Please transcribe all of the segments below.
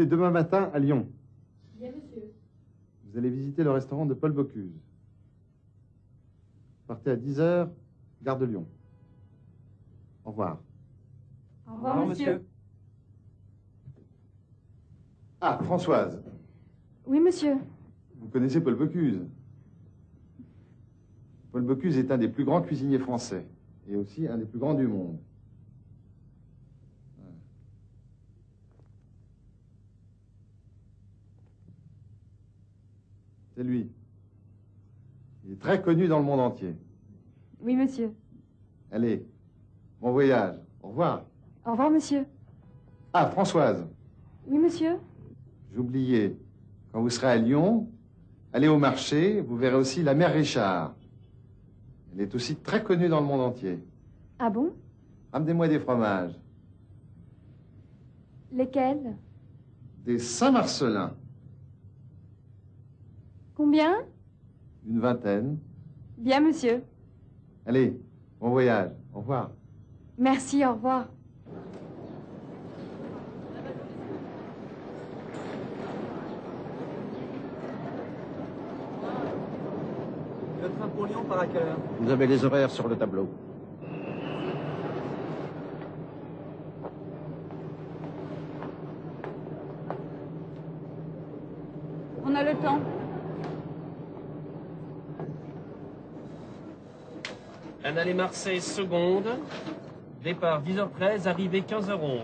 partez demain matin à Lyon. Bien, monsieur. Vous allez visiter le restaurant de Paul Bocuse. Partez à 10h, gare de Lyon. Au revoir. Au revoir, monsieur. Ah, Françoise, Oui, monsieur. vous connaissez Paul Bocuse Paul Bocuse est un des plus grands cuisiniers français et aussi un des plus grands du monde. C'est lui. Il est très connu dans le monde entier. Oui, monsieur. Allez, bon voyage. Au revoir. Au revoir, monsieur. Ah, Françoise, Oui, monsieur. j'oubliais. Quand vous serez à Lyon, allez au marché, vous verrez aussi la mère Richard. Elle est aussi très connue dans le monde entier. Ah bon? Amenez-moi des fromages. Lesquels? Des Saint-Marcelin. Combien Une vingtaine. Bien, monsieur. Allez, bon voyage. Au revoir. Merci, au revoir. Le train pour Lyon part à quelle heure? Vous avez les horaires sur le tableau. On a le temps. Un aller Marseille seconde. Départ 10h13, arrivée 15h11.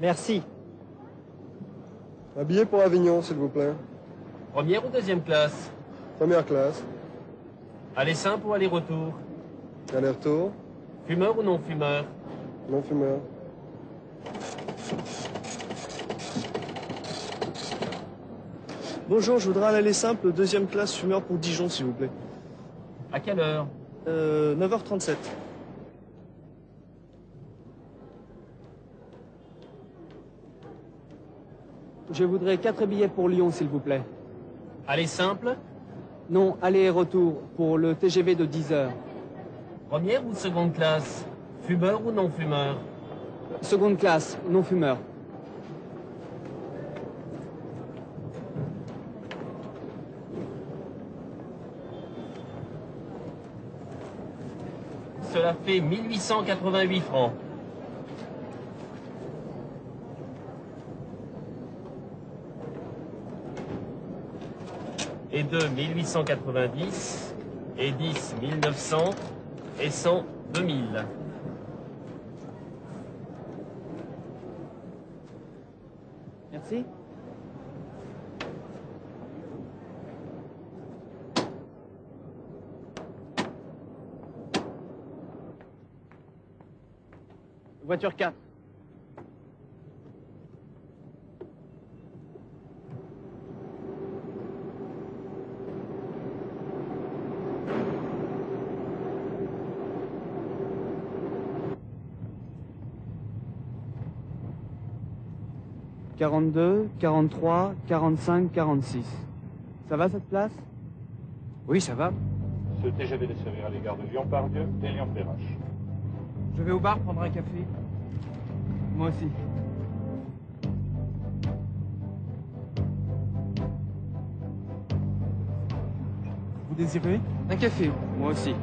Merci. Un billet pour Avignon, s'il vous plaît. Première ou deuxième classe Première classe. Aller simple ou aller-retour? Aller-retour. Fumeur ou non fumeur Non-fumeur. Bonjour, je voudrais un aller simple, deuxième classe, fumeur pour Dijon, s'il vous plaît. À quelle heure Euh, 9h37. Je voudrais quatre billets pour Lyon, s'il vous plaît. Aller simple Non, aller et retour pour le TGV de 10 heures. Première ou seconde classe? Fumeur ou non fumeur Seconde classe, non Cela fait 1888 francs. Et 2, 1890. Et 10, 1900. Et 100, 2000. Merci. Voiture 4. Quarante-deux, quarante-trois, quarante-cinq, quarante-six. Ça va cette place? Oui, ça va. Ce TGV desservira les gares de Lyon-Pardieu et Lyon-Perrache. Je vais au bar prendre un café. Moi aussi. Vous désirez? Un café. Moi aussi.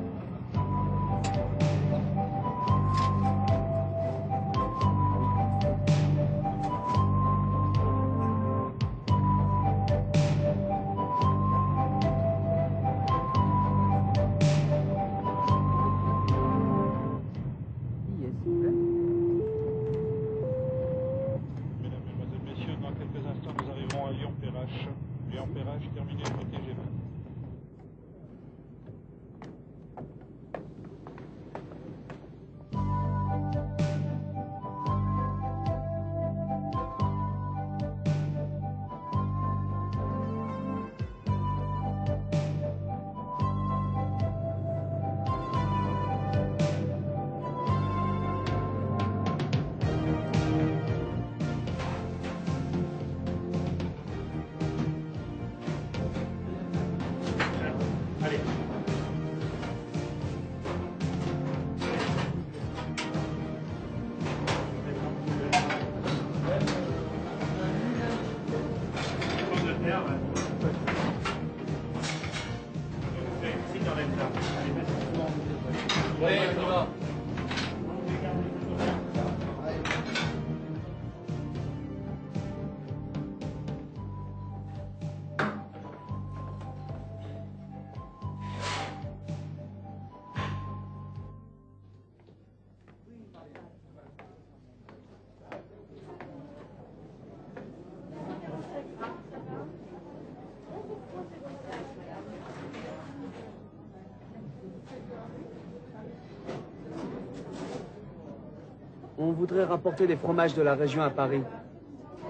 On voudrait rapporter des fromages de la région à Paris.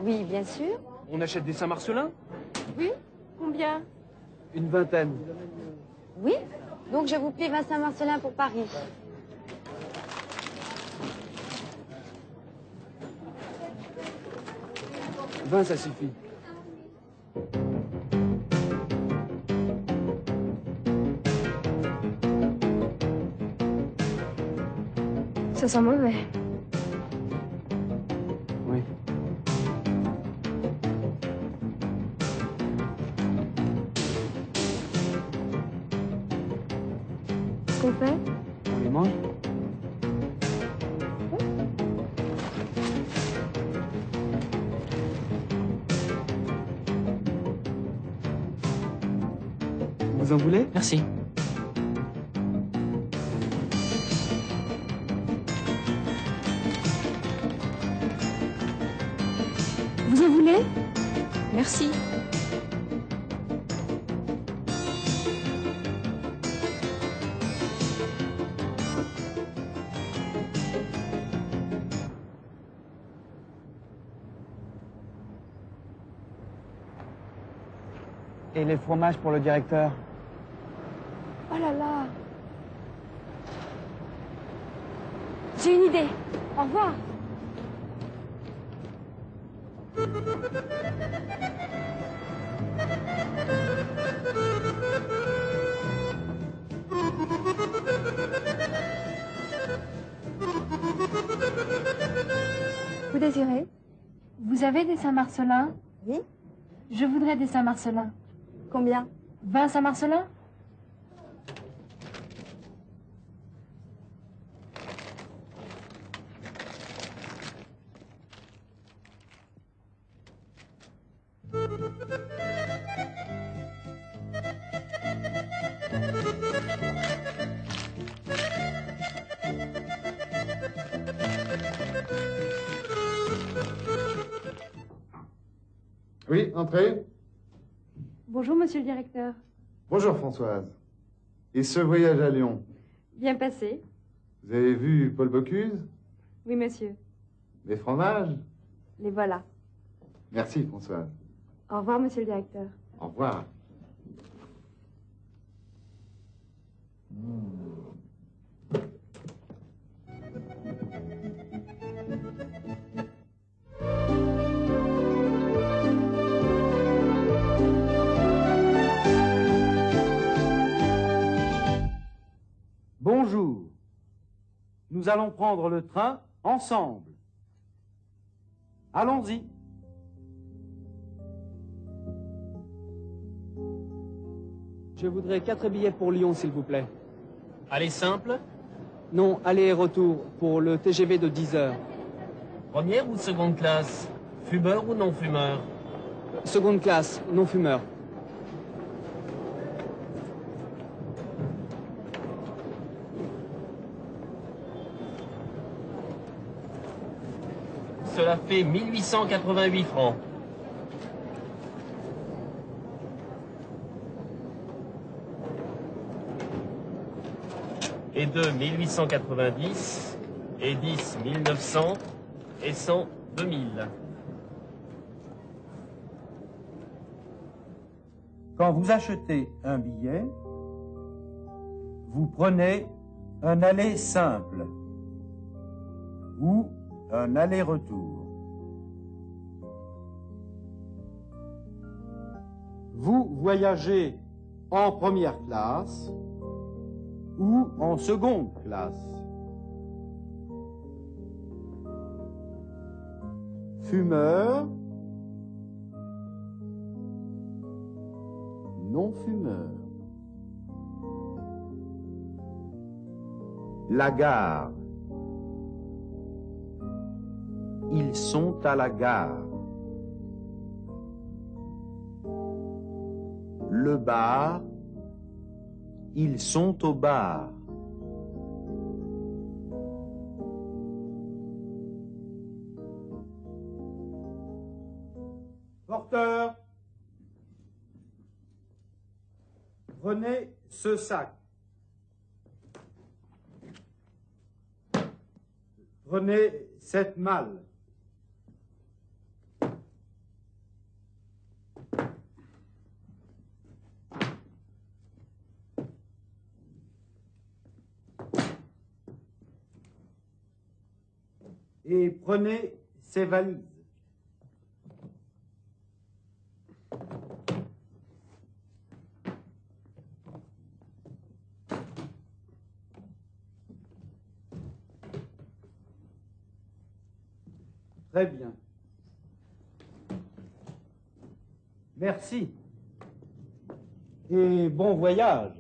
Oui, bien sûr. On achète des Saint-Marcelin? Oui Combien? Une vingtaine. Oui Donc je vous plie Vincent Marcelin pour Paris. Vingt, ça suffit. Ça sent mauvais. Vous en voulez Merci. Vous en voulez? Merci. Et les fromages pour le directeur? Oh là là J'ai une idée. Au revoir. Vous désirez? Vous avez des Saint-Marcelin Oui Je voudrais des Saint-Marcelin. Combien? 20 Saint-Marcelin Oui, entrez. Bonjour, monsieur le directeur. Bonjour Françoise. Et ce voyage à Lyon, Bien passé vous avez vu Paul Bocuse? Oui, monsieur. Les fromages? Les voilà. Merci Françoise. Au revoir, monsieur le directeur. Au revoir. Bonjour. Nous allons prendre le train ensemble. Allons-y. Je voudrais quatre billets pour Lyon, s'il vous plaît. Allez simple, Non, aller et retour pour le TGV de 10 heures. première ou seconde classe? Fumeur ou non fumeur Seconde classe, non fumeur. Cela fait 1888 francs. Et 2 1890, et 10 1900, et 100 2000. Quand vous achetez un billet, vous prenez un aller simple ou un aller-retour. Vous voyagez en première classe ou en seconde classe. Fumeur, non-fumeur. La gare. Ils sont à la gare. Le bar. Ils sont au bar. Porteur. Prenez ce sac. Prenez cette malle. Et prenez ces valises. Très bien. Merci. Et bon voyage.